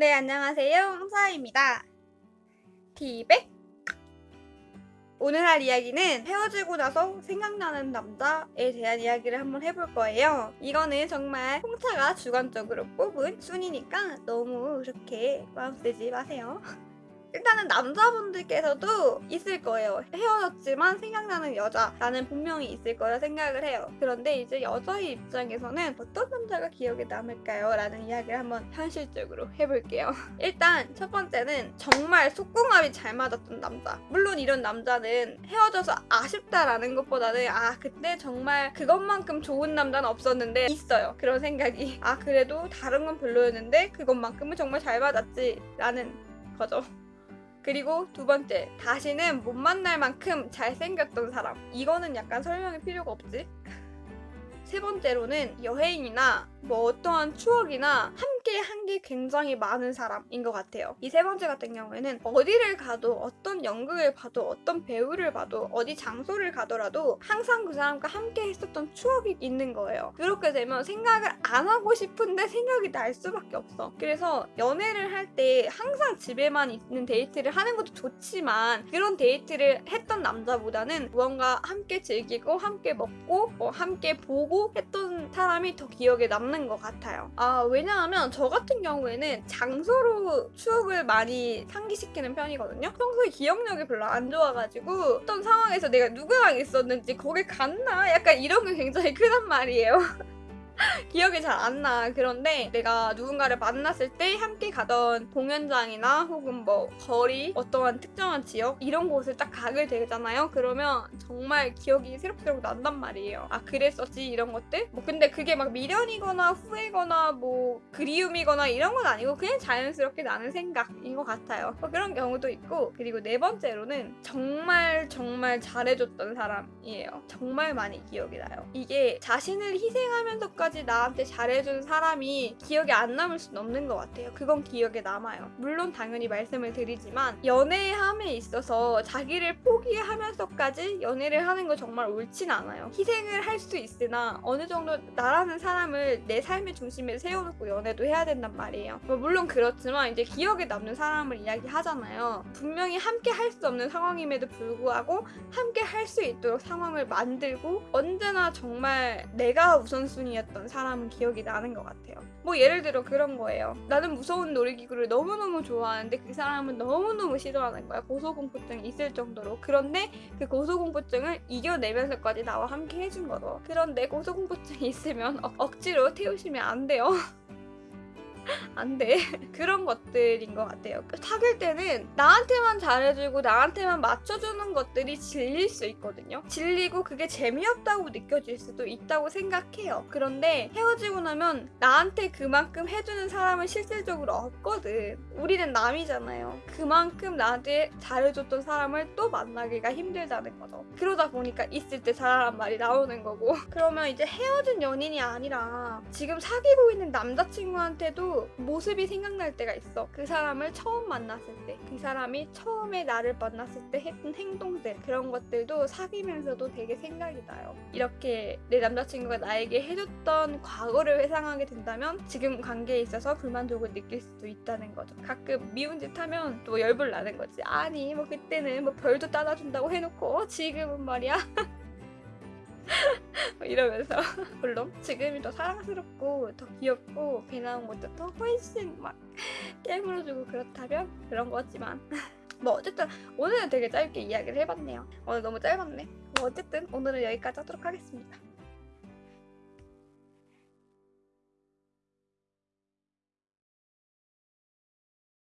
네, 안녕하세요. 홍사입니다. 티백! 오늘 할 이야기는 헤어지고 나서 생각나는 남자에 대한 이야기를 한번 해볼 거예요. 이거는 정말 홍차가 주관적으로 뽑은 순위니까 너무 그렇게 마음 쓰지 마세요. 일단은 남자분들께서도 있을 거예요. 헤어졌지만 생각나는 여자라는 분명히 있을 거라 생각을 해요. 그런데 이제 여자의 입장에서는 어떤 남자가 기억에 남을까요? 라는 이야기를 한번 현실적으로 해볼게요. 일단 첫 번째는 정말 속궁합이 잘 맞았던 남자. 물론 이런 남자는 헤어져서 아쉽다라는 것보다는 아 그때 정말 그것만큼 좋은 남자는 없었는데 있어요. 그런 생각이 아 그래도 다른 건 별로였는데 그것만큼은 정말 잘 맞았지 라는 거죠. 그리고 두 번째, 다시는 못 만날 만큼 잘생겼던 사람. 이거는 약간 설명이 필요가 없지? 세 번째로는 여행이나 뭐 어떠한 추억이나 함께 한 게 굉장히 많은 사람인 것 같아요. 이 세 번째 같은 경우에는 어디를 가도 어떤 연극을 봐도 어떤 배우를 봐도 어디 장소를 가더라도 항상 그 사람과 함께 했었던 추억이 있는 거예요. 그렇게 되면 생각을 안 하고 싶은데 생각이 날 수밖에 없어. 그래서 연애를 할 때 항상 집에만 있는 데이트를 하는 것도 좋지만 그런 데이트를 했던 남자보다는 무언가 함께 즐기고 함께 먹고 뭐 함께 보고 했던 사람이 더 기억에 남는 것 같아요. 아 왜냐하면 저 같은 경우에는 장소로 추억을 많이 상기시키는 편이거든요. 평소에 기억력이 별로 안 좋아가지고 어떤 상황에서 내가 누구랑 있었는지 거길 갔나? 약간 이런 게 굉장히 크단 말이에요. 기억이 잘 안 나. 그런데 내가 누군가를 만났을 때 함께 가던 공연장이나 혹은 뭐 거리, 어떠한 특정한 지역 이런 곳을 딱 가게 되잖아요. 그러면 정말 기억이 새록새록 난단 말이에요. 아 그랬었지 이런 것들? 뭐 근데 그게 막 미련이거나 후회거나 뭐 그리움이거나 이런 건 아니고 그냥 자연스럽게 나는 생각인 것 같아요. 뭐 그런 경우도 있고 그리고 네 번째로는 정말 정말 잘해줬던 사람이에요. 정말 많이 기억이 나요. 이게 자신을 희생하면서까지 끝까지 나한테 잘해준 사람이 기억에 안 남을 수는 없는 것 같아요. 그건 기억에 남아요. 물론 당연히 말씀을 드리지만 연애함에 있어서 자기를 포기하면서까지 연애를 하는 거 정말 옳진 않아요. 희생을 할 수 있으나 어느 정도 나라는 사람을 내 삶의 중심에 세워놓고 연애도 해야 된단 말이에요. 뭐 물론 그렇지만 이제 기억에 남는 사람을 이야기하잖아요. 분명히 함께 할 수 없는 상황임에도 불구하고 함께 할 수 있도록 상황을 만들고 언제나 정말 내가 우선순위였던 있었던 사람은 기억이 나는 것 같아요. 뭐 예를 들어 그런 거예요. 나는 무서운 놀이기구를 너무너무 좋아하는데 그 사람은 너무너무 싫어하는 거야. 고소공포증이 있을 정도로. 그런데 그 고소공포증을 이겨내면서까지 나와 함께 해준 거죠. 그런데 고소공포증이 있으면 어, 억지로 태우시면 안 돼요. 안 돼. 그런 것들인 것 같아요. 사귈 때는 나한테만 잘해주고 나한테만 맞춰주는 것들이 질릴 수 있거든요. 질리고 그게 재미없다고 느껴질 수도 있다고 생각해요. 그런데 헤어지고 나면 나한테 그만큼 해주는 사람은 실질적으로 없거든. 우리는 남이잖아요. 그만큼 나한테 잘해줬던 사람을 또 만나기가 힘들다는 거죠. 그러다 보니까 있을 때 잘하란 말이 나오는 거고. 그러면 이제 헤어진 연인이 아니라 지금 사귀고 있는 남자친구한테도 모습이 생각날 때가 있어. 그 사람을 처음 만났을 때, 그 사람이 처음에 나를 만났을 때 했던 행동들, 그런 것들도 사귀면서도 되게 생각이 나요. 이렇게 내 남자친구가 나에게 해줬던 과거를 회상하게 된다면 지금 관계에 있어서 불만족을 느낄 수도 있다는 거죠. 가끔 미운 짓 하면 또 열불 나는 거지. 아니, 뭐 그때는 뭐 별도 따라준다고 해놓고 지금은 말이야. 뭐 이러면서 물론 지금이 더 사랑스럽고 더 귀엽고 배 나온 것도 더 훨씬 막 깨물어주고 그렇다면 그런 거지만 뭐 어쨌든 오늘은 되게 짧게 이야기를 해봤네요. 오늘 너무 짧았네. 뭐 어쨌든 오늘은 여기까지 하도록 하겠습니다